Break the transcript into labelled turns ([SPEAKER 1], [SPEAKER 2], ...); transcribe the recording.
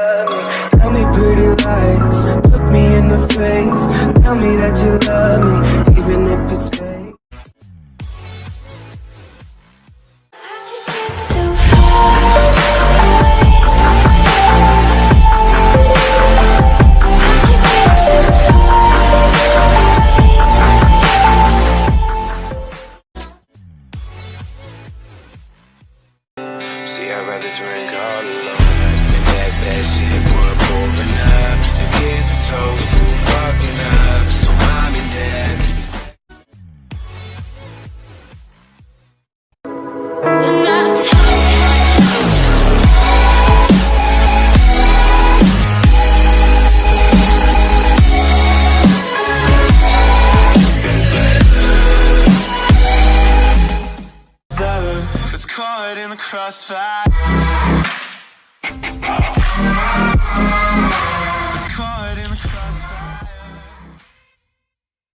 [SPEAKER 1] Tell me pretty lies, look me in the face. Tell me that you love me, even if it's fake. See, I'd rather drink all alone. caught in the crossfire. It's caught in the crossfire.